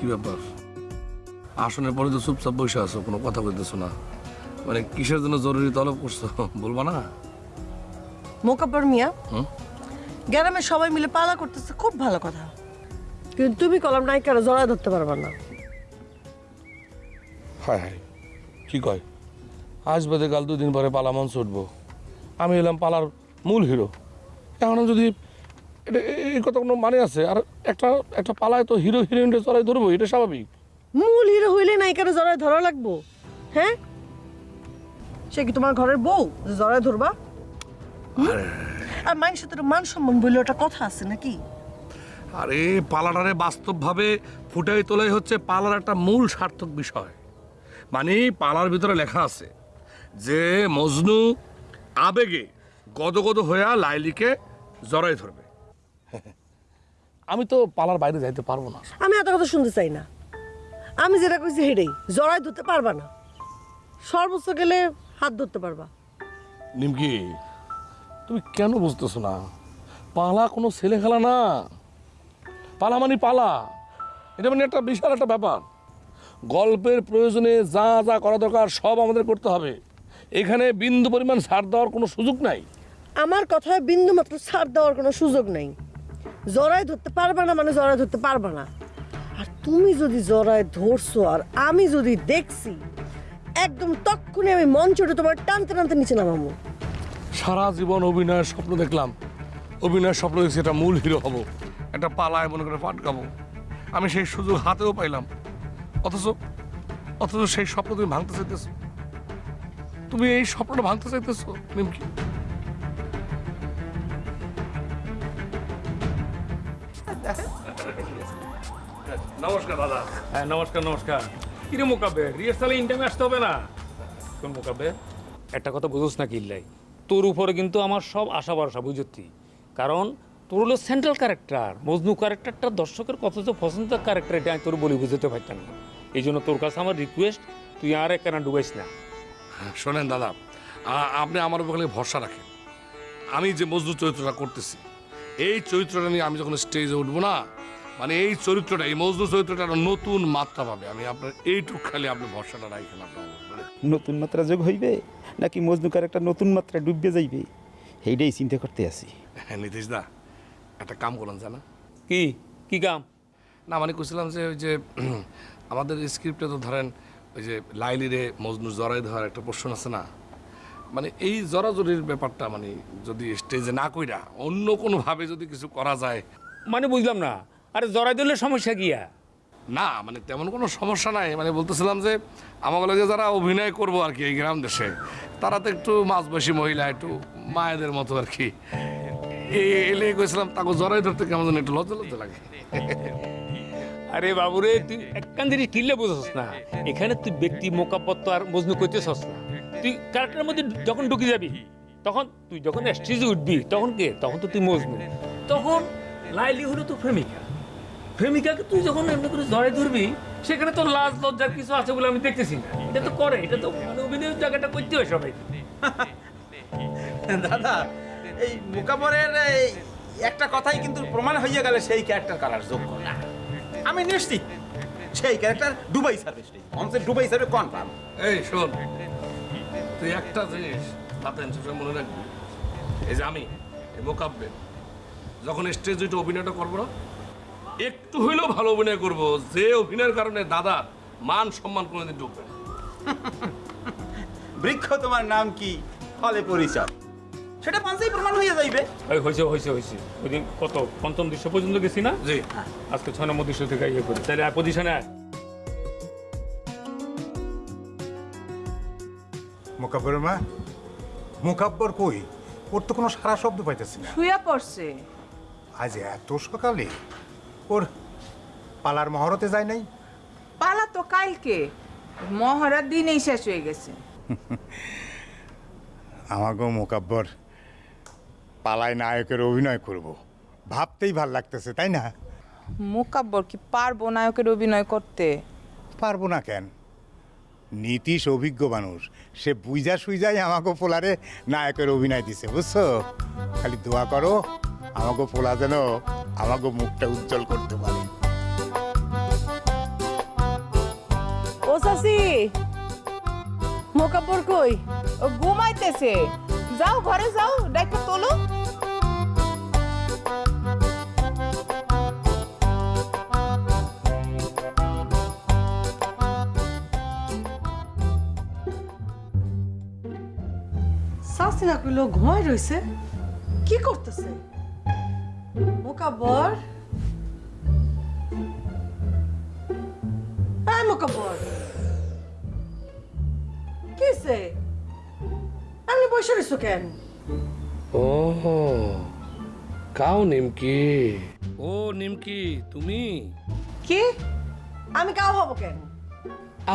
কি ব্যাপার? আসনের পরে তো চুপচাপ বসে আছো কোনো কথা বলতেছো না। মানে কিসের জন্য জরুরি তলব করছ? বলবা না। মোকাব্বর মিয়া হুম? গ্রামের সবাই মিলে পালা করতেছে খুব ভালো কথা। কিন্তু তুমি কলম নায়িকারা জড়ায় ধরতে পারবা না। হায় হায় কি কয়? আজ বাদে কাল দুদিন পরে পালা মঞ্চ উঠবো। আমি এলাম পালার মূল হিরো। এখন যদি এটা এই কথা কোনো মানে আছে? আর একটা একটা পালায় তো হিরো হিরোইনটা চড়াই ধরবো এটা স্বাভাবিক। মূল হিরো হইলে নায়িকারা জড়ায় ধরা লাগবো। হ্যাঁ? সে কি তোমার ঘরের বউ? যে জড়ায় ধরবা? আর। মানুষের তো মান সম্মান বলে ওটা কথা আছে নাকি? আরে পালাটারে বাস্তবভাবে ফুটাই তোলাই হচ্ছে পালার একটা মূল সার্থক বিষয়। মানে পালার ভিতরে লেখা আছে যে মজনু আবেগে গদগদ হইয়া লাইলিকে জড়াই ধরবে। আমি তো পালার বাইরে যাইতে পারব না। আমি এত কথা শুনতে চাই না। আমি যেটা কইছি হেডেই জড়ায় ধরতে পারবা না। সর্বোচ্চ গেলে হাত ধরতে পারবা। নিমকি তুমি কেন বুঝতেছো না? পালা কোনো ছেলে খেলা না। পালা মানে পালা। এটা মানে একটা বিশাল একটা ব্যাপার। গল্পের প্রয়োজনে যা যা করা দরকার সব আমাদের করতে হবে। এখানে বিন্দু পরিমাণ ছাড় দেওয়ার কোনো সুযোগ নাই। আমার কথায় বিন্দু মাত্র ছাড় দেওয়ার কোনো সুযোগ নেই। জড়ায় ধরতে পারবা না মানে জড়ায় ধরতে পারবা না। আর তুমি যদি জড়ায় ধরছো আর আমি যদি দেখছি, একদম তক্ষুনি আমি মঞ্চটা তোমার টানতে টানতে নিচে নামাবো। সারা জীবন অভিনয়ের স্বপ্ন দেখলাম। অভিনয়ের স্বপ্ন দেখছি এটা মূল হিরো হব, একটা পালায় মনে করে পাটকাবো আমি সেই সুযোগ হাতেও পাইলাম। অথচ অথচ সেই স্বপ্ন তুমি ভাঙতে চাইতেছো। তুমি এই স্বপ্নটা ভাঙতে চাইতেছো, নিমকি। নমস্কার দাদা। হ্যাঁ নমস্কার নমস্কার। কিরে মোকাবে রিহার্সালে ইনটাইমে আসতে হবে না? কোন মোকাবে একটা কথা বুঝোস না কিল্লাই। তোর উপরে কিন্তু আমার সব আশা ভরসা বুঝতি কারণ তোর হলো সেন্ট্রাল ক্যারেক্টার মজনু ক্যারেক্টারটা দর্শকের কত যে পছন্দের ক্যারেক্টার এটা আমি তোর বলি বুঝতে পারতাম না। এই জন্য তোর কাছে আমার রিকোয়েস্ট তুই আর এক একখানা ডুবাইস না। শোনেন দাদা আপনি আমার উপর খালি ভরসা রাখেন। আমি যে মজনু চরিত্রটা করতেছি এই চরিত্রটা নিয়ে আমি যখন স্টেজে উঠবো না মানে এই চরিত্রটা এই মজদুর চরিত্রটা একটা নতুন মাত্রা পাবে। আমি আপনার এইটুক খালি আপনি ভরসাটা রাখেন আপনার উপরে। নতুন মাত্রা যোগ হইবে নাকি মজনুকার একটা নতুন মাত্রা ডুববে যাইবে? সেইটাই চিন্তা করতে আছি। হ্যাঁ নীতিশ দা একটা কাম করলাম জানা? কি? কি কাম? না মানে করছিলাম যে ওই যে আমাদের স্ক্রিপ্টে তো ধরেন ওই যে লাইলিরে মজনু জড়াই ধরার একটা প্রশ্ন আছে না? মানে এই জড়াজড়ির ব্যাপারটা মানে যদি স্টেজে না কইরা অন্য কোনোভাবে যদি কিছু করা যায়। মানে বুঝলাম না আরে জড়াই দিলে সমস্যা গিয়া না মানে তেমন কোনো সমস্যা নাই। মানে বলতেছিলাম যে আমাকে লাগে যারা অভিনয় করব আর কি এই গ্রাম দেশে তারা তো একটু মাঝবয়সী মহিলা একটু মায়েদের মতো আর কি। এলে কইছিলাম তাকে জড়াই ধরতে কেমন যেন একটু লজ্জা লজ্জা লাগে। আরে বাবুরে তুই একখান জিনিস কিনলে বুঝছস না। এখানে তুই ব্যক্তি মোকাপত্ত আর মজনু করতেছস না। তুই ক্যারেক্টারের মধ্যে যখন ঢুকে যাবি তখন তুই যখন স্টেজে উঠবি তখন কে? তখন তো তুই মজনু। তখন লাইলি হলো তো প্রেমিকা। প্রেমিকাকে তুই যখন এমনি করে ধরে ধরবি সেখানে তো লাজ লজ্জার কিছু আছে বলে আমি দেখতেছি না। এটা তো করে এটা তো মানে অভিনয়ের জায়গাটা করতে হয় সবাই। দাদা এই মোকাবরের এই একটা কথাই কিন্তু প্রমাণ হয়ে গেলে সেই ক্যারেক্টার করার যোগ্য না। আমি নিশ্চিত সেই ক্যারেক্টার ডুবাই সার্ভিস মঞ্চে ডুবাই সার্ভিস কনফার্ম এই শোন তুই একটা জিনিস সবসময় মনে রাখবি। এই যে আমি এই মোকাব্বে যখন স্টেজ উঠে অভিনয়টা করব না একটু হইলেও ভালো অভিনয় করব। যে অভিনয়ের কারণে দাদার মান সম্মান কোনোদিন ডুববে না। বৃক্ষ তোমার নাম কি? ফলে পরিচয়। সেটা প্রমাণ হয়ে যাইবে। হয়েছে হয়েছে হয়েছে ওই দিন কত? পঞ্চম দৃশ্য পর্যন্ত গেছি না? জি। আজকে ছয় নম্বর দৃশ্য থেকে ইয়ে করি। তাহলে পজিশনে মোকাব্বর মা মোকাব্বর কই? ওর তো কোনো সারা শব্দ পাইতেছি না। শুয়ে পড়ছে। আজ এত সকালে ওর পালার মহরতে যায় নাই। পালা তো কালকে মহড়ার দিনেই শেষ হয়ে গেছে। আমাকেও মোকাব্বর পালায় নায়কের অভিনয় করব। ভাবতেই ভালো লাগতেছে তাই না? মোকাব্বর কি পারব নায়কের অভিনয় করতে? পারব না কেন? নীতিশ অভিজ্ঞ মানুষ সে বুইজা সুইজাই আমাকে পোলারে নায়কের অভিনয় দিছে বুঝছ? খালি দোয়া করো। আমাকে পোলা যেন আমাকে মুখটা উজ্জ্বল করতে পারে। চাচি মোকাব্বর কই? ও ঘুমাইতেছে। যাও ঘরে যাও ডাইকে তোলো। চাচি না কইলো ঘুমাই রইছে। কি করতেছে? মোকাব্বর এই মোকাব্বর কিসে এমনি বসে রইছো কেন? ও কাও নিমকি? ও নিমকি তুমি? কি? আমি কাউ হব কেন?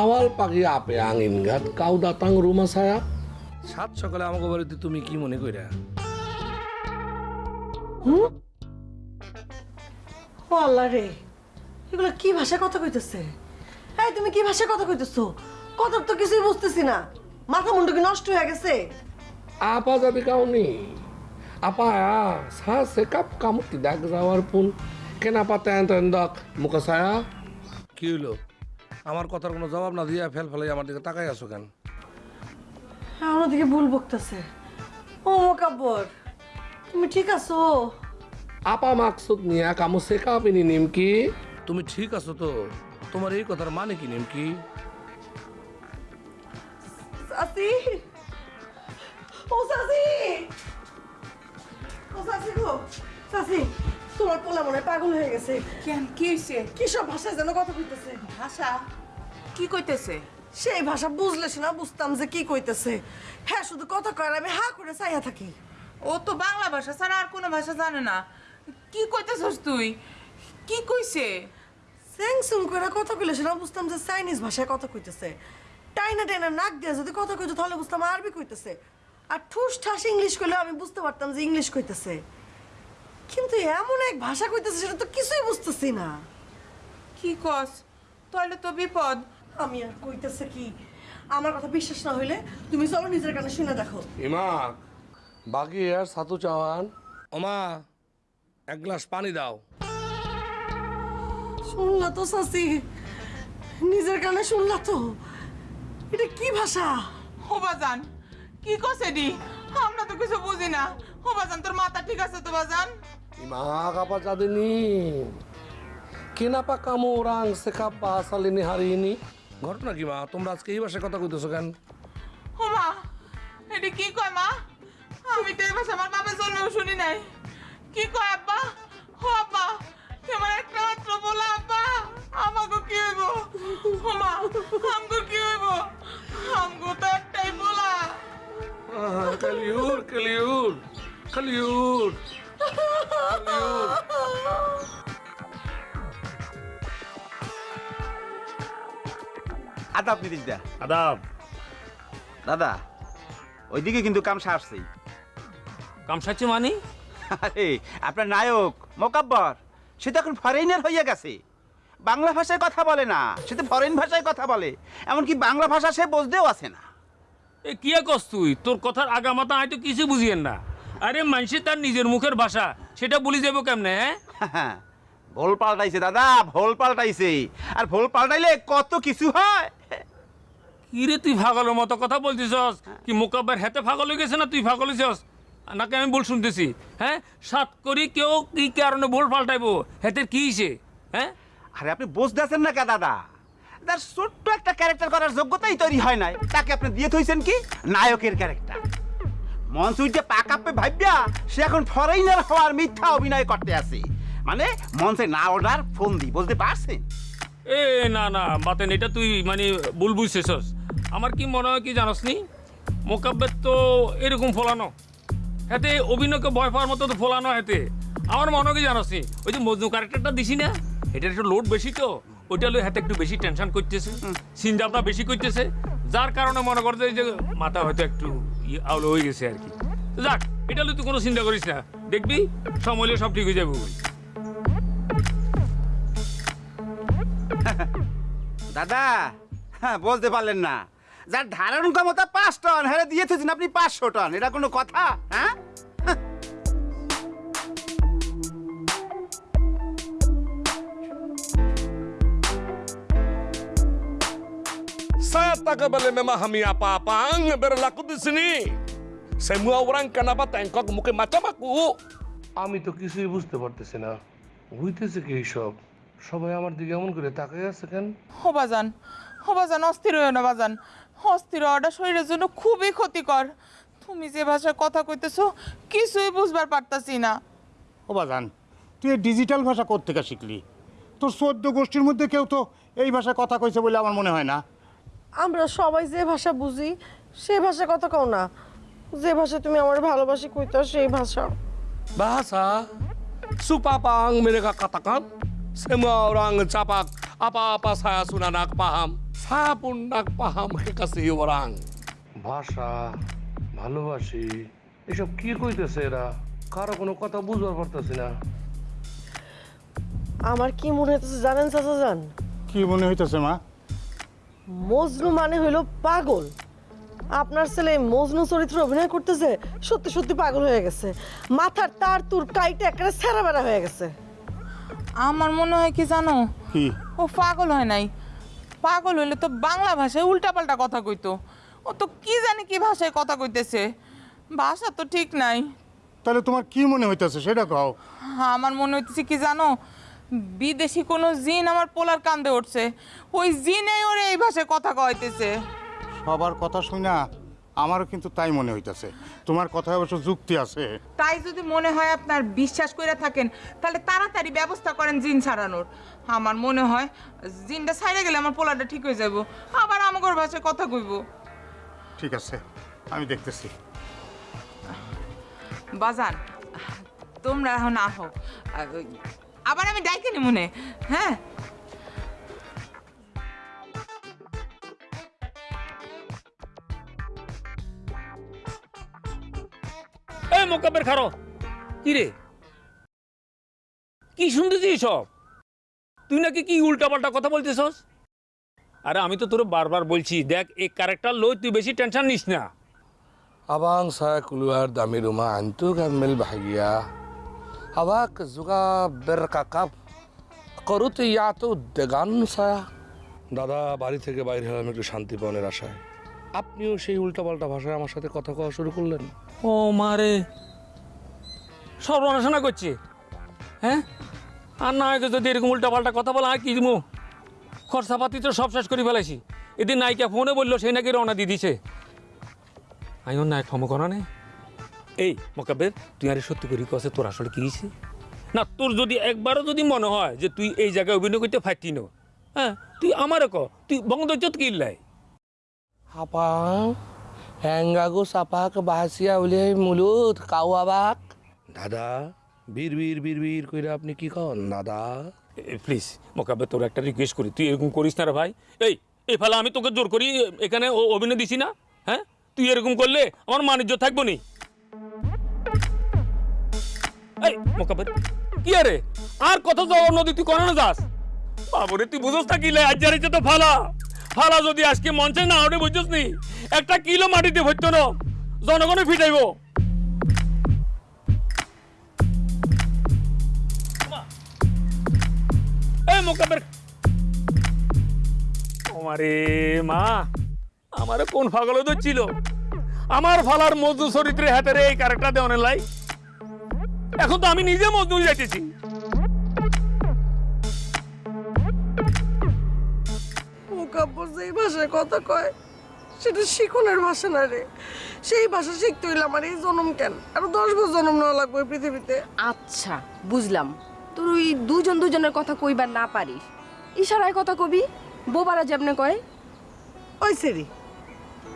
awal pagi ape angin gat kau datang rumah saya সাত সকালে আমাকে বাড়িতে তুমি কি মনে কইরা? ও আল্লাহ রে। এগুলো কি ভাষায় কথা কইতেছে? এই তুমি কি ভাষায় কথা কইতেছো? কথা তো কিছুই বুঝতেছি না। মাথা মুন্ডু কি নষ্ট হয়ে গেছে? pun kenapa tendak muka saya কি হলো আমার কথার কোনো জবাব না দিয়ে ফেল ফেলে আমার দিকে তাকাই আছো কেন? আমার দিকে ভুল বকতেছে। ও মোকাব্বর তুমি ঠিক আছো? আপা মাকসুদ নিয়া কামু শেখাব ইনি নিমকি। তুমি ঠিক আছো তো? তোমার এই কথার মানে কি নিমকি? সাসি! ও সাসি! ও সাসি গো! সাসি তোমার পোলা মনে হয় পাগল হয়ে গেছে। কেন? কি হয়েছে কি সব ভাষায় যেন কথা কইতেছে? ভাষা? কি কইতেছে? সেই ভাষা বুঝলে না বুঝতাম যে কি কইতেছে। হ্যাঁ শুধু কথা কয় আমি হা করে চাইয়া থাকি। ও তো বাংলা ভাষা ছাড়া আর কোনো ভাষা জানে না। কি কইতেছস তুই? কি কইছে? স্যাংসুং করে কথা কইলে সেটা বুঝতাম যে চাইনিজ ভাষায় কথা কইতেছে। টাইনা টাইনা নাক দিয়ে যদি কথা কইতো তাহলে বুঝতাম আরবি কইতেছে। আর ঠুস ঠাস ইংলিশ কইলে আমি বুঝতে পারতাম যে ইংলিশ কইতেছে। কিন্তু এমন এক ভাষা কইতেছে সেটা তো কিছুই বুঝতেছি না। কি কস? তাহলে তো বিপদ। আমি আর কইতেছে কি? আমার কথা বিশ্বাস না হইলে তুমি চলো নিজের কানে শুনে দেখো। ইমা বাকি আর সাতু চাওয়ান। ওমা এক গ্লাস পানি দাও। শুনলা তো সাসি। নিজের কানে শুনলা তো। এটা কি ভাষা? হোবাজান কি কছে দি আমরা তো কিছু বুঝি না। হোবাজান তোর মাথা ঠিক আছে তো বাজান kenapa kamu orang sekap bahasa ini hari ini ঘটনা কি মা? তোমরা আজকে এই ভাষায় কথা কইতেছো কেন? হোমা এটি কি কয় মা? আমি তো এই ভাষা আমার বাপের জন্মেও শুনি নাই। কি কয় আব্বা? ও আব্বা তোমার একটা মাত্র বলা আব্বা। আমাকে কি হইব? হোমা আমগো কি হইব? আমগো তো একটাই বলা। Kaliur, Kaliur, Kaliur. আদাব দা আদাব। দাদা ওইদিকে কিন্তু কাম সারছেই কামসাচ্ছি মানে? আরে আপনার নায়ক মোকাব্বর সে তো এখন ফরেইনার হইয়া গেছে। বাংলা ভাষায় কথা বলে না সে তো ফরেন ভাষায় কথা বলে এমনকি বাংলা ভাষা সে বুঝতেও আছে না। এ কি কস তুই? তোর কথার আগামাতা হয়তো কিছু বুঝিয়েন না। আরে মানুষে তার নিজের মুখের ভাষা সেটা বলি যাব কেমনে হ্যাঁ? ভোল পাল্টাইছে দাদা ভোল পাল্টাইছে। আর ভোল পাল্টাইলে কত কিছু হয়? কি রে তুই ফাগলের মতো কথা বলছিস কি মোকাব্বার হেতে ফাগল হয়ে গেছে না তুই ফাগল হয়েছিস নাকি আমি বল শুনতেছি? হ্যাঁ? সাত করি কেউ কি কারণে ভোল পাল্টাইবো? হেতের কি হইছে? হ্যাঁ? আরে আপনি বুঝতেছেন না কে দাদা? তার ছোট্ট একটা ক্যারেক্টার করার যোগ্যতাই তৈরি হয় নাই। তাকে আপনি দিয়ে থইছেন কি? নায়কের ক্যারেক্টার উঠে পাকাপে ভাবিয়া সে এখন ফরেইনার হওয়ার মিথ্যা অভিনয় করতে আছে। মানে মঞ্চে না ওঠার ফোন দি বুঝতে পারছেন? এ না না বাতেন এটা তুই মানে ভুল বুঝতেছস। আমার কি মনে হয় কি জানোস নি মোকাব্বের তো এরকম ফলানো। হাতে অভিনয়কে ভয় পাওয়ার মতো তো ফলানো হাতে। আমার মনে কি জানোস ওই যে মজনু ক্যারেক্টারটা দিছি না এটার একটু লোড বেশি তো ওইটা লই হাতে একটু বেশি টেনশন করতেছে সিনজাবটা বেশি করতেছে যার কারণে মনে করতে যে মাথা হয়তো একটু আউলো হয়ে গেছে আর কি। যাক এটা লই তুই কোনো চিন্তা করিস না দেখবি সময় হলে সব ঠিক হয়ে যাবে দাদা হ্যাঁ বলতে পারলেন না। যার ধারণ ক্ষমতা পাঁচ টন হ্যাঁ দিয়ে থইছেন আপনি পাঁচশো টন। এটা কোনো কথা হ্যাঁ? Tagabali sini. Orang tengkok macam aku? আমি তো কিছুই বুঝতে পারতেছি না। হইতেছে কি এইসব? সবাই আমার দিকে এমন করে তাকাই আছে কেন? ও বাজান ও বাজান অস্থির হয়ে না বাজান। অস্থির হওয়াটা শরীরের জন্য খুবই ক্ষতিকর। তুমি যে ভাষায় কথা কইতেছো কিছুই বুঝবার পারতাছি না। ও বাজান তুই এই ডিজিটাল ভাষা কোত্থেকে শিখলি? তোর চোদ্দ গোষ্ঠীর মধ্যে কেউ তো এই ভাষায় কথা কইছে বলে আমার মনে হয় না। আমরা সবাই যে ভাষা বুঝি সেই ভাষা কথা কও না। যে ভাষা তুমি আমার ভালোবাসি কইতো সেই ভাষা। Bahasa Supapang mereka katakan Semua orang capak Apa-apa saya sudah nak paham. Saya pun nak paham kekasih orang. ভাষা ভালোবাসি এসব কি কইতেছে এরা কারও কোনো কথা বুঝবার পারতেছি না আমার কি মনে হইতেছে জানেন চাচা জান? কি মনে হইতেছে মা? মজনু মানে হইল পাগল। আপনার ছেলে মজনু চরিত্র অভিনয় করতেছে সত্যি সত্যি পাগল হয়ে গেছে। মাথার তার তুর কাইটে একেবারে সেরা বেড়া হয়ে গেছে। আমার মনে হয় কি জানো? কি? ও পাগল হয় নাই। পাগল হইলে তো বাংলা ভাষায় উল্টাপাল্টা কথা কইতো। ও তো কি জানি কি ভাষায় কথা কইতেছে। ভাষা তো ঠিক নাই। তাহলে তোমার কি মনে হইতেছে সেটা কও। আমার মনে হইতেছে কি জানো? বিদেশি কোনো জিন আমার পোলার কান্দে উঠছে। ওই জিনে ওরে এই ভাষায় কথা কইতেছে। সবার কথা শুনা। আমারও কিন্তু তাই মনে হইতেছে। তোমার কথায় অবশ্য যুক্তি আছে। তাই যদি মনে হয় আপনার বিশ্বাস করে থাকেন তাহলে তাড়াতাড়ি ব্যবস্থা করেন জিন ছাড়ানোর। আমার মনে হয় জিনটা ছাইড়ে গেলে আমার পোলাটা ঠিক হয়ে যাব। আবার আমাগর ভাষায় কথা কইব। ঠিক আছে আমি দেখতেছি। বাজান তোমরা এখন আহো। আবার আমি ডাইকে নি মনে হ্যাঁ? মোকাবের খারো কি রে কি শুনতেছিস সব তুই নাকি কি উল্টাপাল্টা কথা বলতেছস আরে আমি তো তোর বারবার বলছি দেখ এই ক্যারেক্টার লই তুই বেশি টেনশন নিস না Abang saya keluar dari rumah antu kamil bahagia. Awak juga berkakap. Korut ya তো দেগান saya. দাদা বাড়ি থেকে বাইরে হলাম একটু শান্তি পাওয়ার আশায় আপনিও সেই উল্টাপাল্টা ভাষায় আমার সাথে কথা কওয়া শুরু করলেন? ও মারে সর্বনাশনা করছে। হ্যাঁ? আর না হয়তো যদি এরকম উল্টাপাল্টা কথা বলা আর কি দিমু? খরচাপাতি তো সব শেষ করে ফেলাইছি। এদিন নায়িকা ফোনে বলল সেই নাকি রওনা দিয়ে দিছে আমি ওর নায়ক ফমো করা নেই এই মোকাবের তুই আরে সত্যি করি কছে তোর আসলে কি হয়েছে? না তোর যদি একবারও যদি মনে হয় যে তুই এই জায়গায় অভিনয় করতে নো হ্যাঁ তুই আমারও ক তুই বঙ্গদৈত্যত কিল্লাই Apang, enggago sapak mulut. Kau abak. দাদা বীর বীর বীর বীর কইরা আপনি কি কন দাদা প্লিজ মোকাবে তোর একটা রিকোয়েস্ট করি তুই এরকম করিস না রে ভাই এই এই ফেলা আমি তোকে জোর করি এখানে অভিনয় দিছি না হ্যাঁ তুই এরকম করলে আমার মানিজ্য থাকব নি এই মোকাবের কি আরে আর কত যাওয়া নদী তুই কোনো না যাস বাবরে তুই বুঝোস না আজ জানিস তো ফালা ফালা যদি আজকে মঞ্চে না ওঠে বুঝছিস নি? একটা কিলো মাটিতে ভরতো না জনগণে ফিটাইবো আমারে মা আমারে কোন পাগলে ধরছিল আমার ফালার মজদু চরিত্রে হাতে রে এই এখন তো আমি নিজে মজদু যাইতেছি। মোকাব্বর যেই ভাষায় কথা কয় সেটা শিখনের ভাষা না রে। সেই ভাষা শিখতে হইলে আমার এই জন্ম কেন? আরও দশ বছর জন্ম নেওয়া লাগবে এই পৃথিবীতে। আচ্ছা বুঝলাম। তুই ওই দুজন দুজনের কথা কইবার না পারিস ইশারায় কথা কবি বোবারা যেমনে কয়। ওই সেরি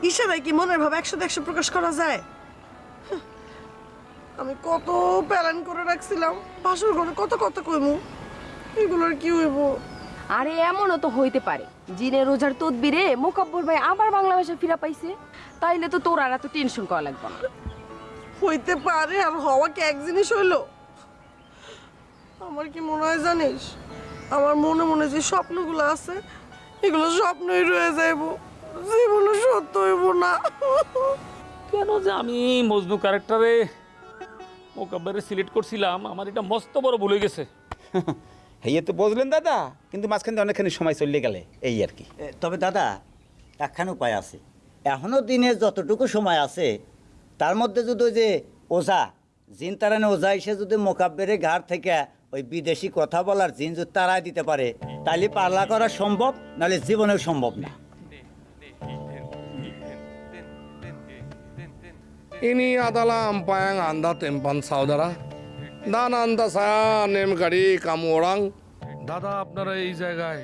ইশারায় কি মনের ভাব একশো একশো প্রকাশ করা যায়? আমি কত প্ল্যান করে রাখছিলাম বাসর ঘরে কত কত কইমু এগুলোর কি হইব? আরে এমনও তো হইতে পারে। জিনে রোজার তদবিরে মোকাব্বর ভাই আবার বাংলা ভাষা ফিরা পাইছে। তাইলে তো তোর আর এত টেনশন করা লাগবে না। হইতে পারে আর হওয়া কি এক জিনিস হইল? আমার কি মনে হয় জানিস? আমার মনে মনে যে স্বপ্নগুলো আছে এগুলো স্বপ্নই রয়ে যাইব। জীবনে সত্য হইব না। কেন যে আমি মজনু ক্যারেক্টারে মোকাবেরে সিলেক্ট করছিলাম আমার এটা মস্ত বড় ভুলে গেছে। হেয়ে তো বুঝলেন দাদা। কিন্তু মাঝখান দিয়ে অনেকখানি সময় চলে গেলে এই আর কি। তবে দাদা একখান উপায় আছে। এখনও দিনে যতটুকু সময় আছে তার মধ্যে যদি ওই যে ওঝা জিন তারানে ওঝা এসে যদি মোকাব্বেরে ঘাট থেকে ওই বিদেশি কথা বলার জিন যদি তারাই দিতে পারে তাহলে পাল্লা করা সম্ভব নাহলে জীবনেও সম্ভব না। Ini adalah empa আন্দা anda tempan Dan anda নেম গাড়ি কামু ওরাং দাদা আপনারা এই জায়গায়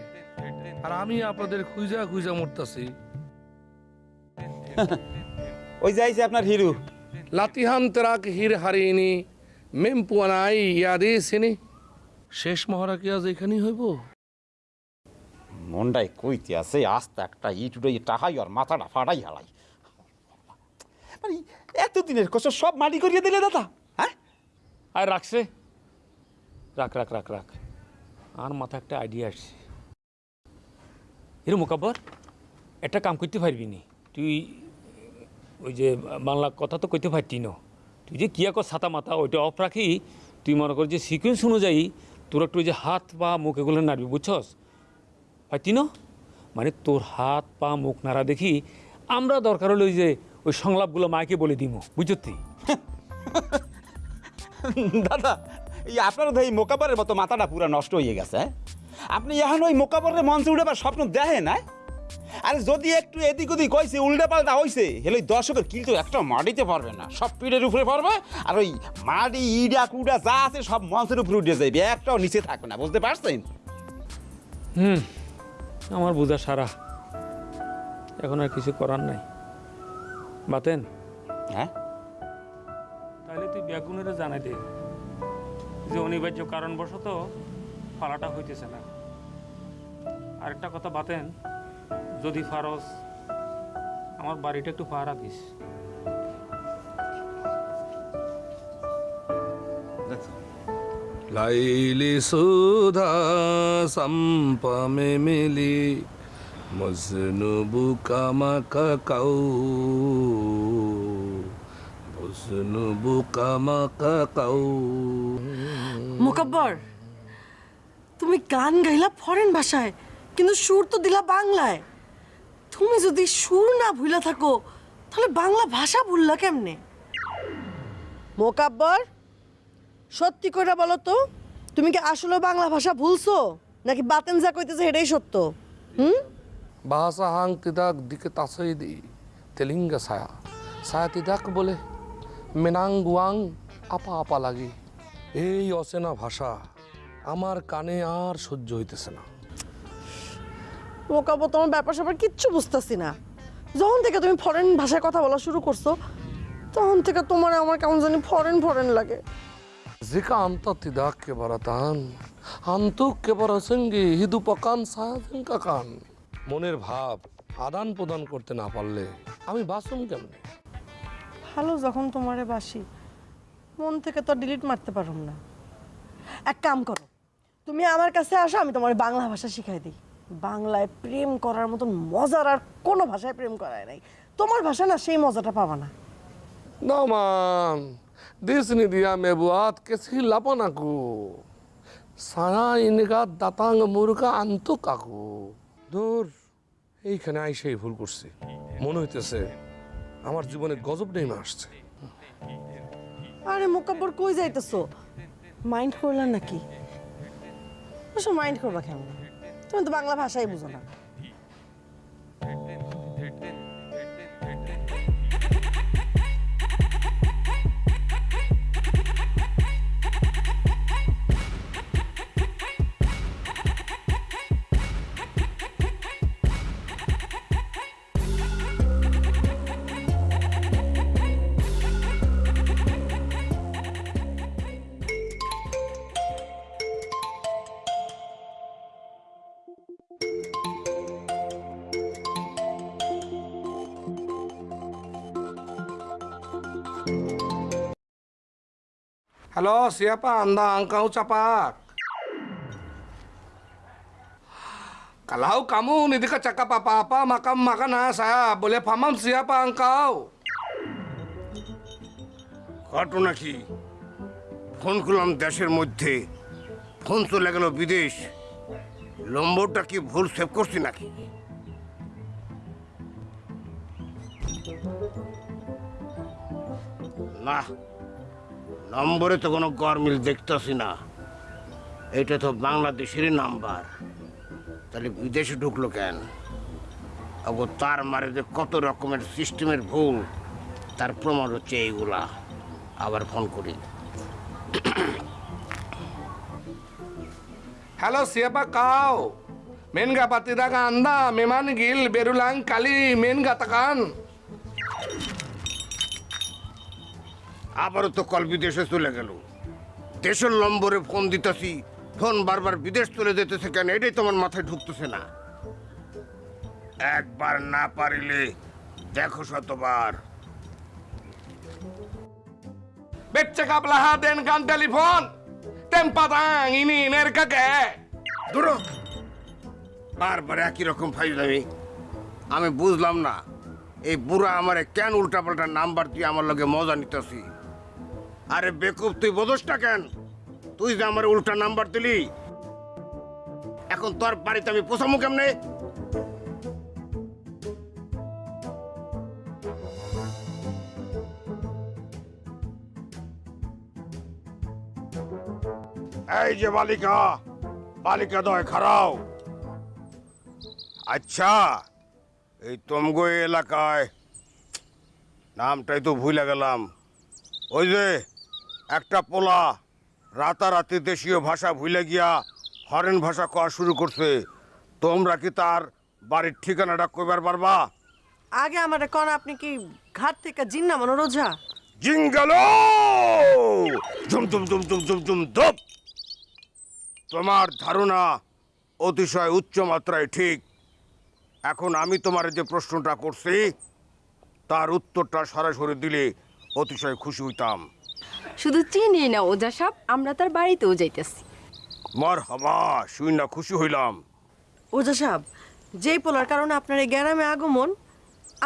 আর আমি আপনাদের খুঁজা খুঁজা মরতাছি। ওই যাইছে আপনার হিরু লাতিহান তেরাক হির। হারিনি মেম পুয়ানাই ইয়াদি সিনি শেষ মহড়া কি আজ এখানেই হইব? মন্ডাই কইতে আছে আস্তে একটা ইট উড়ে টাহাই আর মাথাটা ফাটাই হালাই মানে এতদিনের কষ্ট সব মাটি করিয়ে দিলে দাদা। আর রাখছে। রাখ রাখ রাখ রাখ। আর মাথা একটা আইডিয়া আসছে। এর মোকাব্বর, একটা কাম করতে পারবি নি? তুই ওই যে বাংলা কথা তো কইতে পারতি না। তুই যে কি কর ছাতা মাথা, ওইটা অফ রাখি। তুই মনে কর যে সিকুয়েন্স অনুযায়ী তোর একটু ওই যে হাত পা মুখ এগুলো নাড়বি, বুঝছস? পারতি না? মানে তোর হাত পা মুখ নাড়া দেখি আমরা দরকার হলে ওই যে ওই সংলাপগুলো মাকে বলে দিব বুঝলি তুই দাদা এই আপনার তো এই মোকাবারের মতো মাথাটা পুরো নষ্ট হয়ে গেছে হ্যাঁ? আপনি এখন ওই মোকাবারের মঞ্চে উঠেবার স্বপ্ন দেখেন না আরে যদি একটু এদিক ওদিক কইছে উল্টা পাল্টা হইছে হেলে ওই দর্শকের কিল তো একটা মাটিতে পারবে না সব পিঠের উপরে পড়বে আর ওই মাটি ইডা কুডা যা আছে সব মঞ্চের উপরে উঠে যাবে একটাও নিচে থাকবে না বুঝতে পারছেন? হুম আমার বোঝা সারা। এখন আর কিছু করার নাই। বাতেন হ্যাঁ? তাহলে তুই ব্যাগুনের জানাই দে যে অনিবার্য কারণবশত ফালাটা হইতেছে না। আরেকটা কথা বাতেন, যদি ফারস, আমার বাড়িটা একটু পাহারা দিস। লাইলি সুধা সম্পমে মিলি, মজনু বুকামাকা কাউ মোকাব্বর তুমি গান গাইলা ফরেন ভাষায় কিন্তু সুর তো দিলা বাংলায়। তুমি যদি সুর না ভুলা থাকো তাহলে বাংলা ভাষা ভুললা কেমনে? মোকাব্বর সত্যি করে বলো তো তুমি কি আসলে বাংলা ভাষা ভুলছো নাকি বাতেন যা কইতেছে এটাই সত্য? হুম? bahasa hang tidak diketahui di telinga saya. Saya tidak boleh menangguang apa-apa lagi. এই অচেনা ভাষা আমার কানে আর সহ্য হইতেছে না মোকাব্বর তোমার ব্যাপার স্যাপার কিচ্ছু বুঝতেছি না যখন থেকে তুমি ফরেন ভাষায় কথা বলা শুরু করছ তখন থেকে তোমার আমার কেমন জানি ফরেন ফরেন লাগে Jika anta tidak keberatan, antuk keberasengi hidupakan saya jengkakan. মনের ভাব আদান প্রদান করতে না পারলে আমি বাসুম কেমনে ভালো যখন তোমারে বাসি, মন থেকে তো ডিলিট মারতে পারুম না। এক কাম করো, তুমি আমার কাছে আসো, আমি তোমার বাংলা ভাষা শিখাই দিই। বাংলায় প্রেম করার মতন মজার আর কোনো ভাষায় প্রেম করায় নাই। তোমার ভাষা না সেই মজাটা পাবা না। sini dia membuat kesilapan aku. Saya ini kan datang murka antuk aku. দূর, এইখানে আইসেই ভুল করছি। মনে হইতেছে আমার জীবনে গজব নেমে আসছে। আরে মোকাব্বর, কই যাইতেছো? মাইন্ড করলা নাকি? মাইন্ড করবা কেমন? তুমি তো বাংলা ভাষাই বুঝো না। হ্যালো শিয়াপা আন্দা আঙ্কাউ চাপাক কালাউ কামু নিদিকা চাকা পাপা আপা মাকাম মাকা না সায়া বলে ফামাম শিয়াপা আঙ্কাউ কত নাকি ফোন করলাম দেশের মধ্যে ফোন চলে গেল বিদেশ লম্বরটা কি ভুল সেভ করছি নাকি না নম্বরে তো কোনো গরমিল দেখতেছি না। এটা তো বাংলাদেশেরই নাম্বার। তাহলে বিদেশে ঢুকলো কেন? আবার তার মারে যে কত রকমের সিস্টেমের ভুল তার প্রমাণ হচ্ছে এইগুলা। আবার ফোন করি। Halo, siapa kau? Menga patiraga anda, meman gil berulang kali menga tekan. আবারও তো কল বিদেশে চলে গেল। দেশের নম্বরে ফোন দিতেছি ফোন বারবার বিদেশ চলে যেতেছে কেন এটাই তোমার মাথায় ঢুকতেছে না? একবার না পারিলে দেখো শতবার। Becek ablaha den kan telepon. Tempatang ini nerka ke? দূর। বারবার একই রকম ফাইজলামি। আমি বুঝলাম না এই বুড়া আমারে কেন উল্টাপাল্টা নাম্বার দিয়ে আমার লগে মজা নিতেছি? আরে বেকুব, তুই বোঝসটা কেন? তুই যে আমার উল্টা নাম্বার দিলি। এখন তোর বাড়িতে আমি পোষামু কেমনে? এই যে বালিকা বালিকা দয় খারাও। আচ্ছা এই তমগো এলাকায়, নামটাই তো ভুলে গেলাম। ওই যে একটা পোলা রাতারাতি দেশীয় ভাষা ভুলে গিয়া ফরেন ভাষা কওয়া শুরু করছে। তোমরা কি তার বাড়ির ঠিকানাটা কইবার পারবা? আগে আমারে কন আপনি কি ঘাট থেকে জিন্না নামানো রোজা? জিঙ্গালো জুম জুম জুম জুম জুম জুম ধপ! তোমার ধারণা অতিশয় উচ্চ মাত্রায় ঠিক। এখন আমি তোমার যে প্রশ্নটা করছি তার উত্তরটা সরাসরি দিলে অতিশয় খুশি হইতাম। শুধু চিনি না ওজা সাপ আমরা তার বাড়িতেও যাইতেছি। মর হবা শুই না খুশি হইলাম। ওজা সাহেব যেই পোলার কারণে আপনার এই গ্যারামে আগমন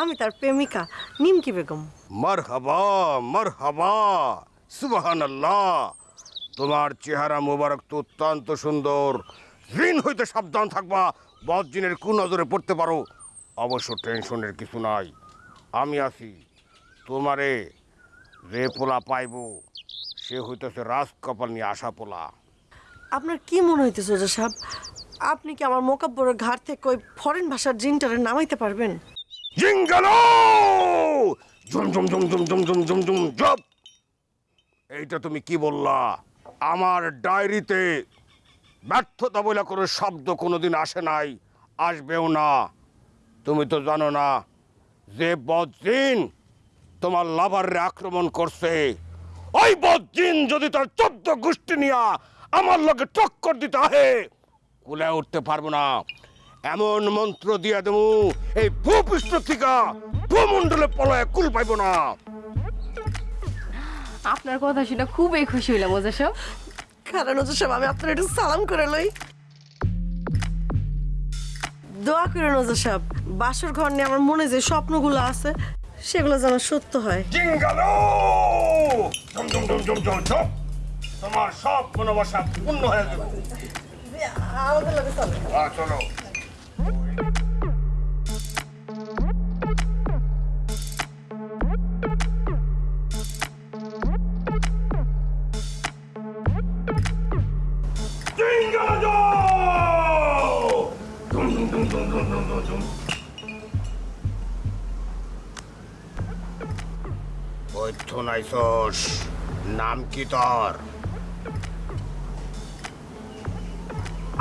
আমি তার প্রেমিকা নিমকি বেগম। মর হবা মর হবা সুবাহান আল্লাহ তোমার চেহারা মোবারক তো অত্যন্ত সুন্দর। ঋণ হইতে সাবধান থাকবা বদজিনের কু নজরে পড়তে পারো। অবশ্য টেনশনের কিছু নাই। আমি আছি তোমারে যে পোলা পাইব সে হইতেছে রাজ কপাল নিয়ে আসা পোলা। আপনার কি মনে হইতেছে ওজা সাহেব? আপনি কি আমার মোকাব্বরের ঘাট থেকে ওই ফরেন ভাষার জিনটারে নামাইতে পারবেন? জিঙ্গালো জুম জুম জুম জুম জুম জুম জুম জুম জপ এইটা তুমি কি বললা? আমার ডায়েরিতে ব্যর্থতা বলে কোনো শব্দ কোনোদিন আসে নাই আসবেও না। তুমি তো জানো না যে বজ্জিন তোমার লাভারে আক্রমণ করছে। ওই বজ্জিন যদি তার চোদ্দ গোষ্ঠী নিয়া আমার লগে টক্কর দিতে আহে কুলে উঠতে পারব না। এমন মন্ত্র দিয়া দেবো এই ভূপৃষ্ঠ থেকে ভূমণ্ডলে পলায় কুল পাইব না। আপনার কথা শুনে খুবই খুশি হইলাম ওজা কারণ ওজা আমি আপনার একটু সালাম করে লই। দোয়া করেন ওজা সাহেব বাসর ঘর নিয়ে আমার মনে যে স্বপ্নগুলো আছে সেগুলো যেন সত্য হয়। তোমার সব মনোবাসা পূর্ণ হয়ে চলো। Dum dum dum dum. বৈদ্য নাইছস নাম কি তোর?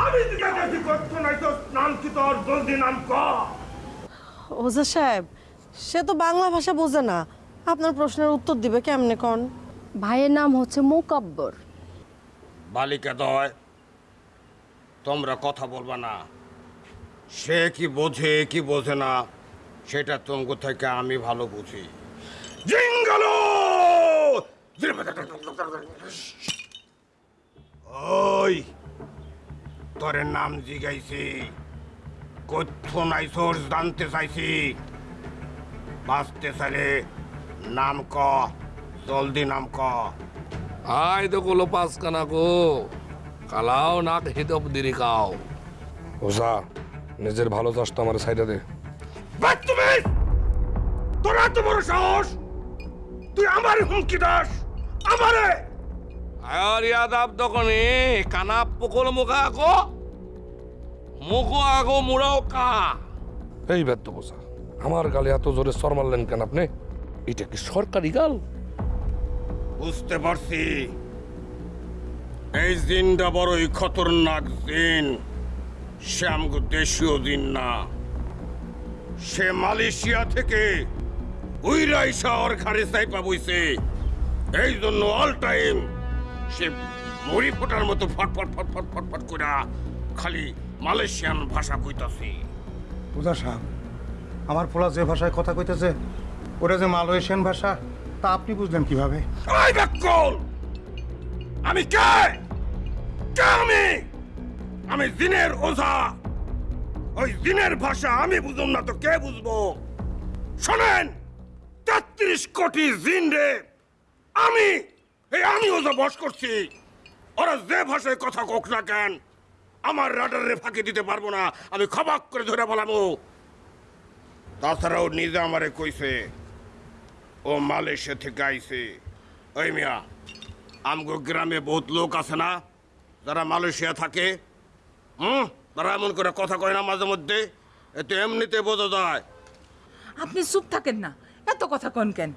আমি জিজ্ঞাসা করছি নাইছস নাম কি তোর? জলদি নাম ক? ওজা সাহেব সে তো বাংলা ভাষা বোঝে না। আপনার প্রশ্নের উত্তর দিবে কেমনে কন? ভাইয়ের নাম হচ্ছে মোকাব্বর। বালিকা দয় তোমরা কথা বলবা না। সে কি বোঝে কি বোঝে না সেটা তোমাকে থেকে আমি ভালো বুঝি। জিঙ্গালো ওই তোর নাম জিগাইছি কথ্য নাইসোর জানতে চাইছি বাঁচতে চাইলে নাম ক জলদি নাম ক Ay, do kulo pas ka na ko. কালাও নাক হিতব দিরি কাও ওজা নিজের ভালো চাষটা আমার সাইডে দে। তোরা এত বড় সাহস! তুই আমার হুমকি দাস আমারে! আর ইয়াদাব দোকানে কানা পকল মুখা আকো মুখো আগো মুড়াও কা। এই ব্যর্থ বোঝা আমার গালে এত জোরে সর মারলেন কেন আপনি? এটা কি সরকারি গাল? বুঝতে পারছি। এই জিনটা বড়ই খতরনাক জিন। সে আমগো দেশীয় জিন না। সে মালয়েশিয়া থেকে ঘাড়ে সাইপা বইছে। এই জন্য অল টাইম সে মরি ফোটার মতো ফটফট ফটফট ফটফট করে খালি মালয়েশিয়ান ভাষা কইতাছে। বুঝা সাহেব আমার পোলা যে ভাষায় কথা কইতেছে ওটা যে মালয়েশিয়ান ভাষা তা আপনি বুঝলেন কীভাবে? আমি কে? কে আমি? আমি জিনের ওঝা। ওই জিনের ভাষা আমি বুঝুম না তো কে বুঝব? শোনেন! তেত্রিশ কোটি জিন রে। আমি, এই আমি ওঝা বস করছি, ওরা যে ভাষায় কথা কোক না কেন, আমার রাডারে ফাঁকি দিতে পারব না, আমি খবাক করে ধরে বলামো তাছাড়াও নিজে আমারে কইছে, ও মালয়েশিয়া থেকে আইছে। ওই মিয়া, আমগো গ্রামে বহুত লোক আছে না, যারা মালয়েশিয়া থাকে? হুম? তারা এমন করে কথা কয় না মাঝে মধ্যে? এতে এমনিতে বোঝা যায়। আপনি চুপ থাকেন না। এত কথা কন কেন?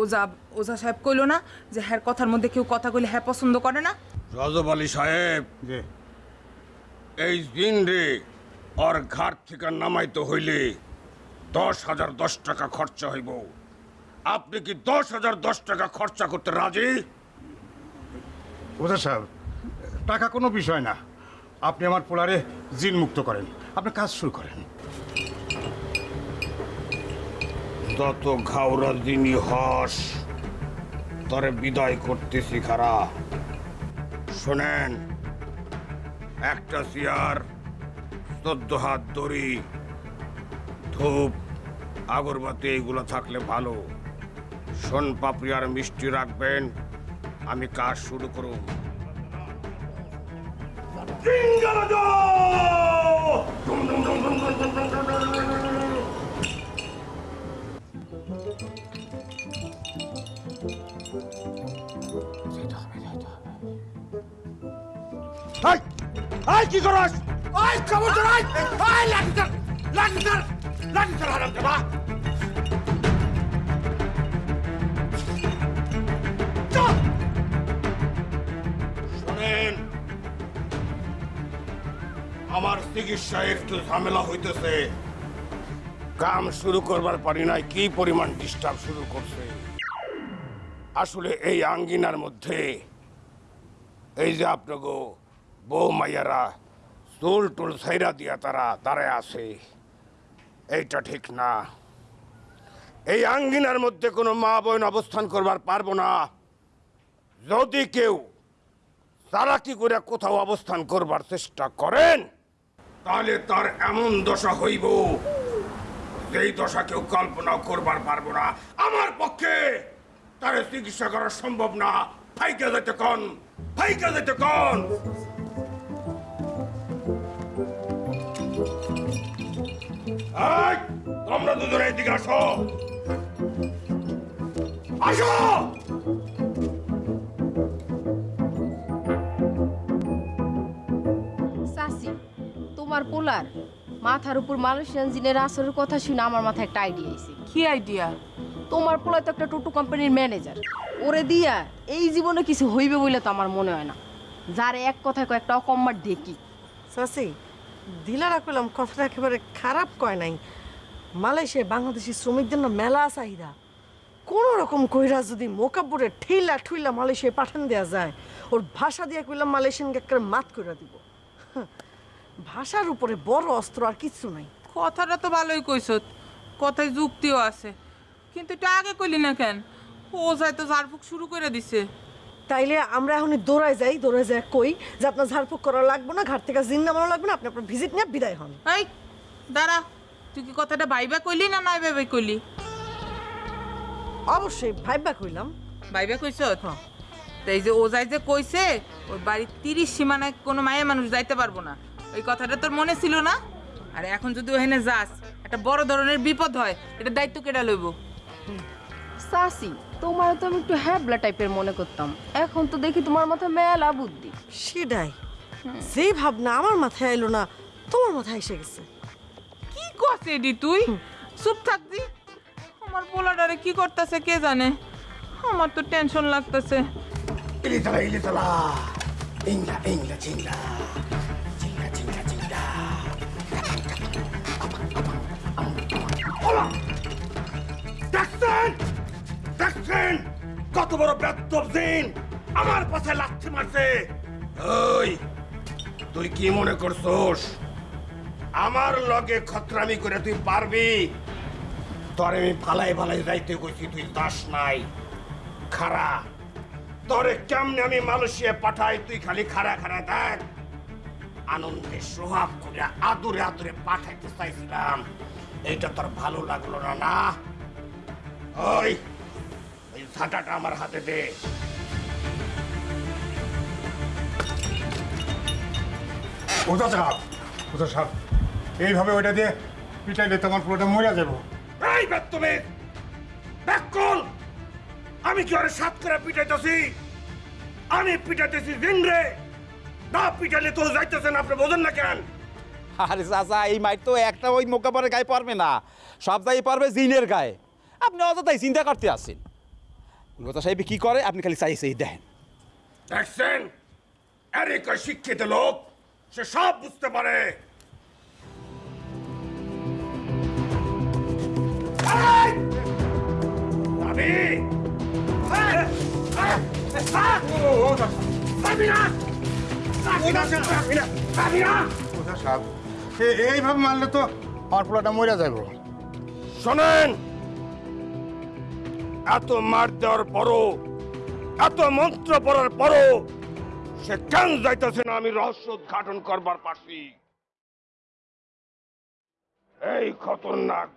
ওজা ওজা সাহেব কইলো না যে হ্যার কথার মধ্যে কেউ কথা কইলে হ্যাঁ পছন্দ করে না? রজব আলী সাহেব যে এই দিন রে ওর ঘাট থেকে নামাইতে হইলে দশ হাজার দশ টাকা খরচা হইব। আপনি কি দশ হাজার দশ টাকা খরচা করতে রাজি? ওজা সাহেব টাকা কোনো বিষয় না। আপনি আমার পোলারে জিন মুক্ত করেন। আপনি কাজ শুরু করেন। যত ঘাওরা দিনই হস, তরে বিদায় করতেছি খারা। শোনেন, একটা চেয়ার, চোদ্দ হাত দড়ি, ধূপ, আগরবাতি, এইগুলো থাকলে ভালো। সোন পাপড়ি আর মিষ্টি রাখবেন, আমি কাজ শুরু করুন এই কি করস? হারাম আমার চিকিৎসায় একটু ঝামেলা হইতেছে। কাম শুরু করবার পারি নাই, কি পরিমাণ ডিস্টার্ব শুরু করছে। আসলে এই আঙ্গিনার মধ্যে, এই যে আপনাকে বউ মাইয়ারা চুল টুল ছাইরা দিয়া তারা দাঁড়ায় আছে। এইটা ঠিক না। এই আঙ্গিনার মধ্যে কোনো মা বোন অবস্থান করবার পারব না। যদি কেউ তারা কি করে কোথাও অবস্থান করবার চেষ্টা করেন, তাহলে তার এমন দশা হইব যেই দশা কেউ কল্পনা করবার পারব না। আমার পক্ষে তার চিকিৎসা করা সম্ভব না। ফাইকে যেতে কন, ফাইকে যেতে কন। তোমরা দুজনে এদিকে আসো। আসো! তোমার পোলার মাথার উপর মালয়েশিয়ান জিনের আসরের কথা শুনে আমার মাথায় একটা আইডিয়া আইছে কি আইডিয়া তোমার পোলা তো একটা টোটো কোম্পানির ম্যানেজার ওরে দিয়া এই জীবনে কিছু হইবে বলে তো আমার মনে হয় না। যার এক কথায় কয়েকটা অকম্মার দেখি সাসি দিলারা কইলাম কথাটা একেবারে খারাপ কয় নাই। মালয়েশিয়ায় বাংলাদেশি শ্রমিকদের না মেলা চাহিদা। কোনো রকম কইরা যদি মোকাব্বরে ঠেলা ঠুইলা মালয়েশিয়ায় পাঠান দেওয়া যায়, ওর ভাষা দিয়ে কইলাম মালয়েশিয়ানকে একটা মাত করে দিব। ভাষার উপরে বড় অস্ত্র আর কিছু নাই। কথাটা তো ভালোই কইছত কথায় যুক্তিও আছে। কিন্তু এটা আগে কইলি না কেন? ওজায় তো ঝাড়ফুক শুরু করে দিছে। তাইলে আমরা এখন দৌড়ায় যাই দৌড়ায় যাই কই? যে আপনার ঝাড়ফুঁক করা লাগবে না ঘাট থেকে জিন নামানো লাগবে না আপনি আপনার ভিজিট নিয়ে বিদায় হন। এই দাঁড়া তুই কি কথাটা ভাইবা কইলি না নাই ভাইবা কইলি? অবশ্যই ভাইবা কইলাম। ভাইবা কইছ? তাই যে ওজাই যে কইছে ওই বাড়ির তিরিশ সীমানায় কোনো মায়ের মানুষ যাইতে পারব না। ওই কথাটা তোর মনে ছিল না? আর এখন যদি ওখানে যাস একটা বড় ধরনের বিপদ হয় এটা দায়িত্ব কেটা লইব? সাসি তোমার তো আমি একটু হ্যাবলা টাইপের মনে করতাম। এখন তো দেখি তোমার মাথায় মেলা বুদ্ধি। সেটাই। যেই ভাবনা আমার মাথায় এলো না তোমার মাথায় এসে গেছে। কি করছে এডি তুই? চুপ থাকবি আমার পোলাডারে কি করতেছে কে জানে? আমার তো টেনশন লাগতেছে। ইলিতলা ইলিতলা। ইংলা ইংলা চিংলা। চিংলা চিংলা চিংলা। ওলা! দেখছেন? কত বড় ব্যর্থ দিন আমার পাশে লাথি মারছে। ওই, তুই কি মনে করছোস? আমার লগে খতরামি করে তুই পারবি? তোরে আমি ফালাই ফালাই যাইতে কইছি, তুই দাস নাই। খারা তোরে কেমনে আমি মালয়েশিয়া পাঠাই, তুই খালি খাড়া খাড়া দেখ। আনন্দে সোহাগ করে আদুরে আদুরে পাঠাইতে চাইছিলাম। এইটা তোর ভালো লাগল না না? ওই ওই আমার হাতে দে। ওটা সাহেব ওটা এইভাবে ওইটা দিয়ে পিটাইলে তোমার পুরোটা মরে যাব। এই বেত্তমে ব্যাকল আমি কি ওরে সাত করে পিটাইতেছি? আমি পিটাইতেছি জিনরে না পিটাইলে তো যাইতেছেন আপনি বোঝেন না কেন? আরে চাচা এই মাইট তো একটা ওই মোকাবারের গায়ে পারবে না। সব দায়ী পারবে জিনের গায়ে। আপনি অযথাই চিন্তা করতে আসছেন গোতা সাহেব কি করে? আপনি খালি চাই সেই দেখেন। দেখছেন? আরে কয় শিক্ষিত লোক সে সব বুঝতে পারে। এ- এইভাবে মারলে তো আমার পুরোটা মরে যাব। শোনেন! এত মার দেওয়ার পরও, এত মন্ত্র পড়ার পরও সে কেন যাইতেছে না আমি রহস্য উদ্ঘাটন করবার পারছি? এই খতরনাক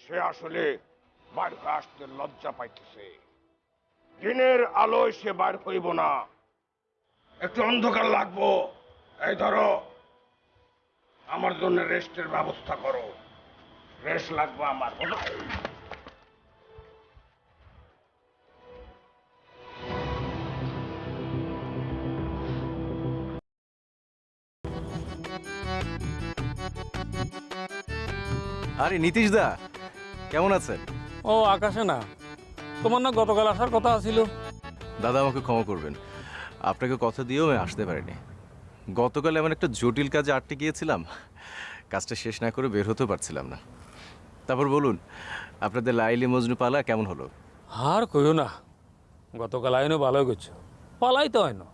সে আসলে বাইর আসতে লজ্জা পাইতেছে। দিনের আলোয় সে বাইর হইব না। একটু অন্ধকার লাগবো। এই ধরো, আমার জন্য রেস্টের ব্যবস্থা করো। রেস্ট লাগবো আমার আরে নীতিশ দা কেমন আছেন? ও আকাশে না। তোমার না গতকাল আসার কথা ছিল দাদা আমাকে ক্ষমা করবেন। আপনাকে কথা দিয়েও আমি আসতে পারিনি। গতকাল এমন একটা জটিল কাজে আটকে গিয়েছিলাম কাজটা শেষ না করে বের হতেও পারছিলাম না। তারপর বলুন আপনাদের লাইলি মজনু পালা কেমন হলো? আর কইও না গতকাল আইনও ভালো করছ। পালাই তো হয় না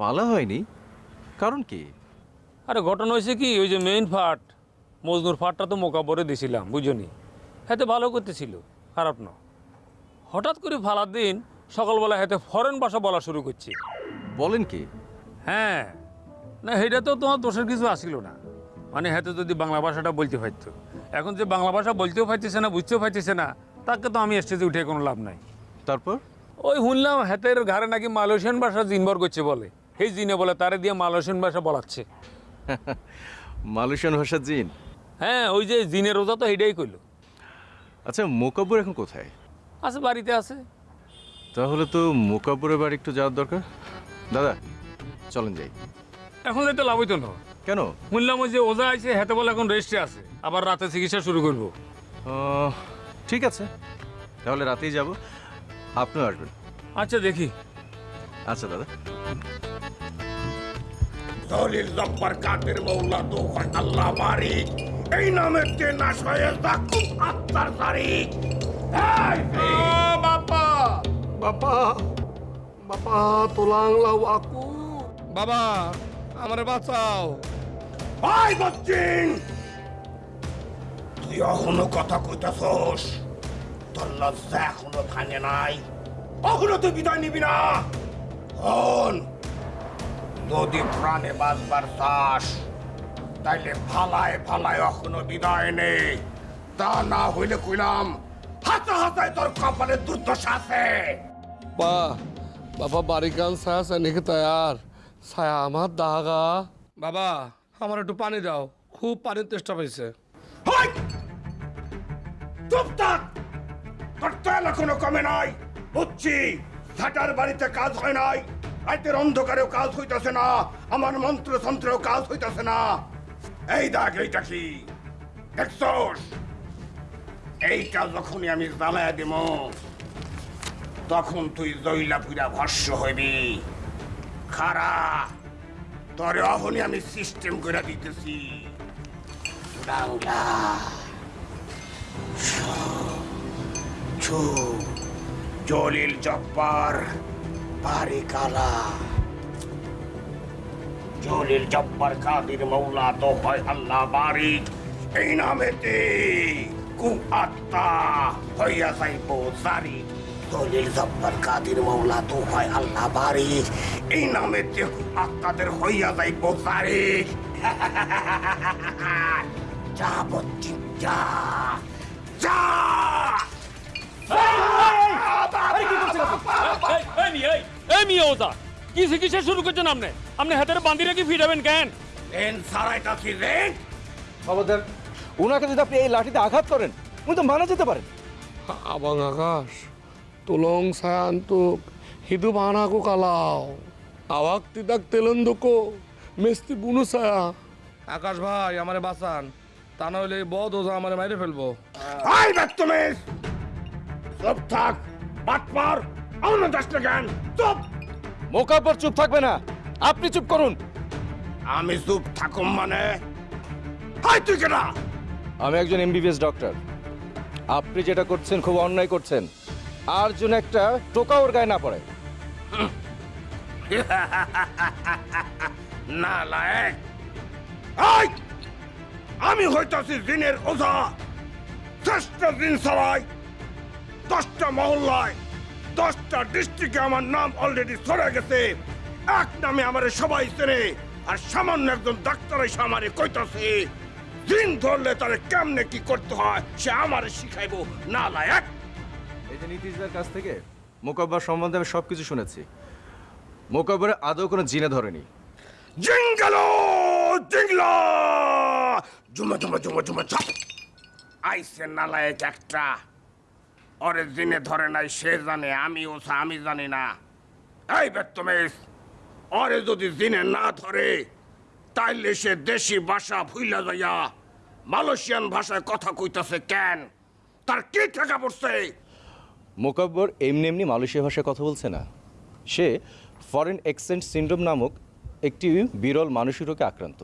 পালা হয়নি? কারণ কি? আরে ঘটনা হয়েছে কি? ওই যে মেইন ফাট মজনুর ফাটটা তো মোকাবরে দিছিলাম বুঝনি? হাতে ভালো করতেছিল খারাপ না। হঠাৎ করে ফালার দিন সকালবেলা হাতে ফরেন ভাষা বলা শুরু করছে। বলেন কি? হ্যাঁ। না সেটা তো তোমার দোষের কিছু আসিল না। মানে হাতে যদি বাংলা ভাষাটা বলতে পারতো। এখন যে বাংলা ভাষা বলতেও পারতেছে না বুঝতেও পারতেছে না তাকে তো আমি স্টেজে উঠে কোনো লাভ নাই। তারপর? ওই শুনলাম হাতের ঘাড়ে নাকি মালয়েশিয়ান ভাষা জিনবর করছে বলে। সেই জিনে বলে তারে দিয়ে মালয়েশিয়ান ভাষা বলাচ্ছে। মালয়েশিয়ান ভাষা জিন? হ্যাঁ ওই যে জিনের রোজা তো এটাই কইলো। আচ্ছা মোকাব্বর এখন কোথায়? আছে বাড়িতে আছে। তাহলে তো মোকাব্বরের বাড়ি একটু যাওয়ার দরকার। দাদা চলেন যাই। এখন যাইতে লাভ হইতো না। কেন? শুনলাম ওই যে ওজা আছে হেতে বলে এখন রেস্টে আছে। আবার রাতে চিকিৎসা শুরু করব। ঠিক আছে। তাহলে রাতেই যাব। আপনিও আসবেন। আচ্ছা দেখি। আচ্ছা দাদা। দলিল জব্বার কাদের মৌলা তো আল্লাহ বারিক এই নামে কে না সয়ে দাকুম আত্মার তারিখ বাবা বাবা বাবা তোলাং লাউ আকু। বাবা আমারে বাঁচাও। ভাই বচ্চিন তুই এখনও কথা কইতাছস? তোর লজ্জা এখনও ভাঙে নাই। এখনও তুই বিদায় নিবি না। হন যদি প্রাণে বাঁচবার চাস। তাইলে ফালায় ফালায় এখনও বিদায় নেই। তা না হইলে কইলাম হাতে হাতায় তোর কপালে দুর্দশা আছে। বা বাবা বারিকান ছায়া সৈনিক তৈয়ার ছায়া আমার দাগা। বাবা আমার একটু পানি দাও খুব পানির তেষ্টা পাইছে। হাই! চুপ থাক! তোর তেল এখনও কমে নাই। বুঝছি ঝাঁটার বাড়িতে কাজ হয় নাই। রাতের অন্ধকারেও কাজ হইতাছে না আমার মন্ত্র তন্ত্রেও কাজ হইতাছে না। এই দেখ এইটা কি? দেখছস? এইটা যখনই আমি জ্বালায় দিব, তখন তুই জইলা পুরা ভস্য হইবি। খারা, তরে অহনি আমি সিস্টেম করে দিতেছি। জলিল জব্বার বাড়ি কালা। জলিল জব্বার কাদির মৌলা তো হয় আল্লাহ বারিক এই নামেতে কু আত্মা হইয়া যাইব জারি জলিল জব্বার কাদির মৌলা তো হয় আল্লাহ বারিক এই নামেতে কু আত্মাদের হইয়া যাইব জারি যা বচ্চি যা যা এই, এই মি, এই, এই মি ওজা কি চিকিৎসা শুরু করছেন আপনি? আপনি হাতের বান্ধি রেখে ফিরাবেন কেন? রেন সারাইতাছি রেন। খবরদার ওনাকে যদি আপনি এই লাঠিতে আঘাত করেন উনি তো মারা যেতে পারেন। Abang Akas, tolong saya untuk hidup anakku kalau awak tidak telunduko, mesti bunuh saya. আকাশ ভাই আমারে বাঁচান। তা নইলে এই বদ ওজা আমারে মাইরে ফেলব। আই বদতমিজ চুপ থাক বাটপার অন্য দশটা জ্ঞান চুপ! মোকাব্বর চুপ থাকবে না। আপনি চুপ করুন। আমি চুপ থাকুম মানে? হাই তুই কেনা আমি একজন এমবিবিএস ডক্টর। আপনি যেটা করছেন খুব অন্যায় করছেন। আর জন্য একটা টোকা ওর গায়ে না পড়ে। না লায়ক। আই আমি হইতাছি দিনের ওঝা। শ্রেষ্ঠ দিন সবাই। দশটা মহল্লায়। দশটা ডিস্ট্রিক্টে আমার নাম অলরেডি সরে গেছে। এক নামে আমারে সবাই চেনে আর সামান্য একজন ডাক্তার এসে আমারে কইতাছে দিন ধরলে তারে কেমনে কি করতে হয় সে আমারে শিখাইবো না লায়ক। এই যে নীতিশদার কাছ থেকে মোকাব্বার সম্বন্ধে আমি সব কিছু শুনেছি। মোকাব্বারে আদৌ কোনো জিনে ধরেনি। জিঙ্গালো জিংলা জুমা জুমা জুমা জুমা চাপ আইসে নালায়ক একটা। ওরে দিনে ধরে নাই, সে জানে আমি ওসা আমি জানি না। এই বেত্তমেশ ওরে যদি দিনে না ধরে, তাইলে সে দেশি ভাষা ভুইলা যাইয়া মালয়েশিয়ান ভাষায় কথা কইতাছে কেন? তার কি টাকা পড়ছে? মোকাব্বর এমনি এমনি মালয়েশিয়া ভাষায় কথা বলছে না। সে ফরেন এক্সচেঞ্জ সিন্ড্রোম নামক একটি বিরল মানসিক রোগে আক্রান্ত।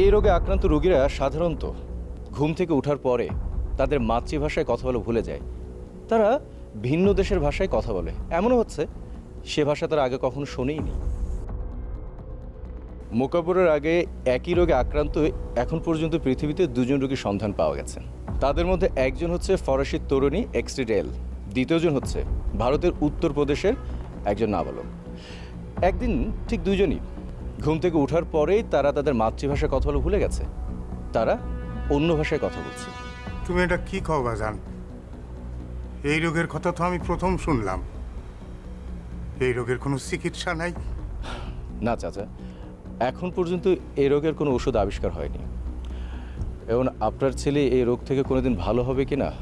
এই রোগে আক্রান্ত রোগীরা সাধারণত ঘুম থেকে ওঠার পরে তাদের মাতৃভাষায় কথা বলে ভুলে যায়। তারা ভিন্ন দেশের ভাষায় কথা বলে। এমনও হচ্ছে, সে ভাষা তারা আগে কখনো শোনেইনি মোকাবরের আগে একই রোগে আক্রান্ত এখন পর্যন্ত পৃথিবীতে দুজন রোগীর সন্ধান পাওয়া গেছে। তাদের মধ্যে একজন হচ্ছে ফরাসি তরুণী এক্সট্রিডেল দ্বিতীয়জন হচ্ছে ভারতের উত্তরপ্রদেশের একজন নাবালক। একদিন ঠিক দুজনই ঘুম থেকে ওঠার পরেই তারা তাদের মাতৃভাষায় কথা বলে ভুলে গেছে। তারা অন্য ভাষায় কথা বলছে। তুমি এটা কি কও বাজান? এই রোগের কথা তো আমি প্রথম শুনলাম। এই রোগের কোনো চিকিৎসা নাই। না চাচা এখন পর্যন্ত এই রোগের কোনো ওষুধ আবিষ্কার হয়নি। এবং আপনার ছেলে এই রোগ থেকে কোনোদিন ভালো হবে কিনা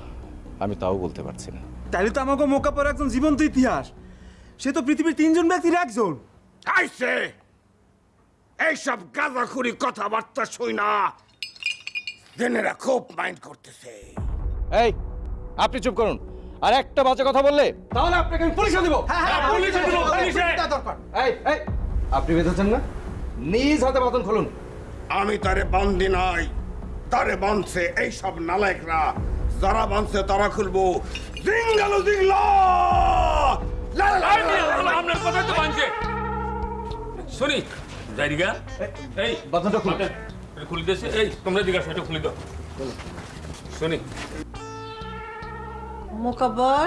আমি তাও বলতে পারছি না। তাইলে তো আমাকে মোকা মোকাপর একজন জীবন্ত ইতিহাস। সে তো পৃথিবীর তিনজন ব্যক্তির একজন। আইসে! এইসব গাঁজাখুরি কথাবার্তা শুই না। জেনেরা খুব মাইন্ড করতেছে। এই আপনি চুপ করুন। আর একটা বাজে কথা বললে তাহলে আপনাকে আমি পুলিশে দেবো এই এই আপনি বেঁধেছেন না? নিজ হাতে বাতন খুলুন। আমি তারে বান্ধি নাই তারে বাঁধছে এইসব নালায়করা। যারা বাঁধছে তারা খুলবো। জিঙ্গালো জিংলা। আপনার কথা তো বানছে শুনি জায়গা এই বাতনটা খুলুন। খুলে দিয়েছে। এই তোমরা জিজ্ঞাসা এটা খুলে দাও। শুনি মোকাবর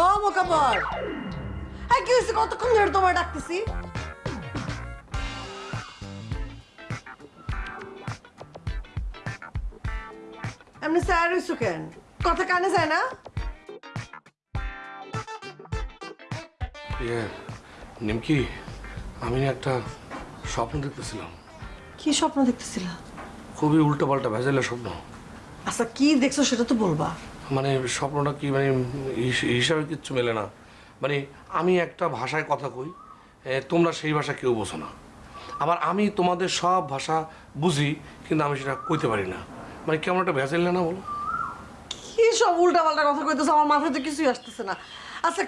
ও মোকাবর এই কি হয়েছে? কতক্ষণ ধরে তোমার ডাকতেছি? এমনি স্যার হইছো কেন? কথা কানে যায় না? ইয়ে নিমকি আমি একটা স্বপ্ন দেখতেছিলাম। কি স্বপ্ন দেখতেছিলা? খুবই উল্টো পাল্টা ভেজালের স্বপ্ন। আচ্ছা কি দেখছ সেটা তো বলবা। মানে স্বপ্নটা কি মানে হিসাবে কিচ্ছু মেলে না। মানে আমি একটা ভাষায় কথা কই তোমরা সেই ভাষা কেউ বোঝো না। আবার আমি তোমাদের সব ভাষা বুঝি কিন্তু আমি সেটা কইতে পারি না। মানে কেমন একটা ভেজাল না বলো? কি সব উল্টা পাল্টা কথা কইতেছো আমার মাথায় তো কিছুই আসতেছে না। আচ্ছা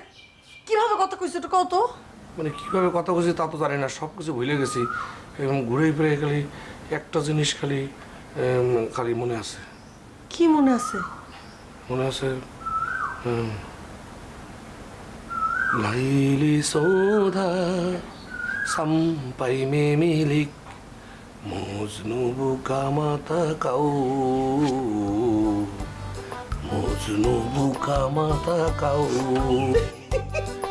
কীভাবে কথা কইছো এটা কত মানে কীভাবে কথা বলছি তা তো জানি না সব কিছু ভুলে গেছি। এরকম ঘুরে ফিরে খালি একটা জিনিস খালি খালি মনে আছে। কি মনে আছে? মনে আছে লাইলি সৌধা সাম্পাই মে মিলিক মজনু বুকা মাতা কাউ মজনু বুকা মাতা কাউ।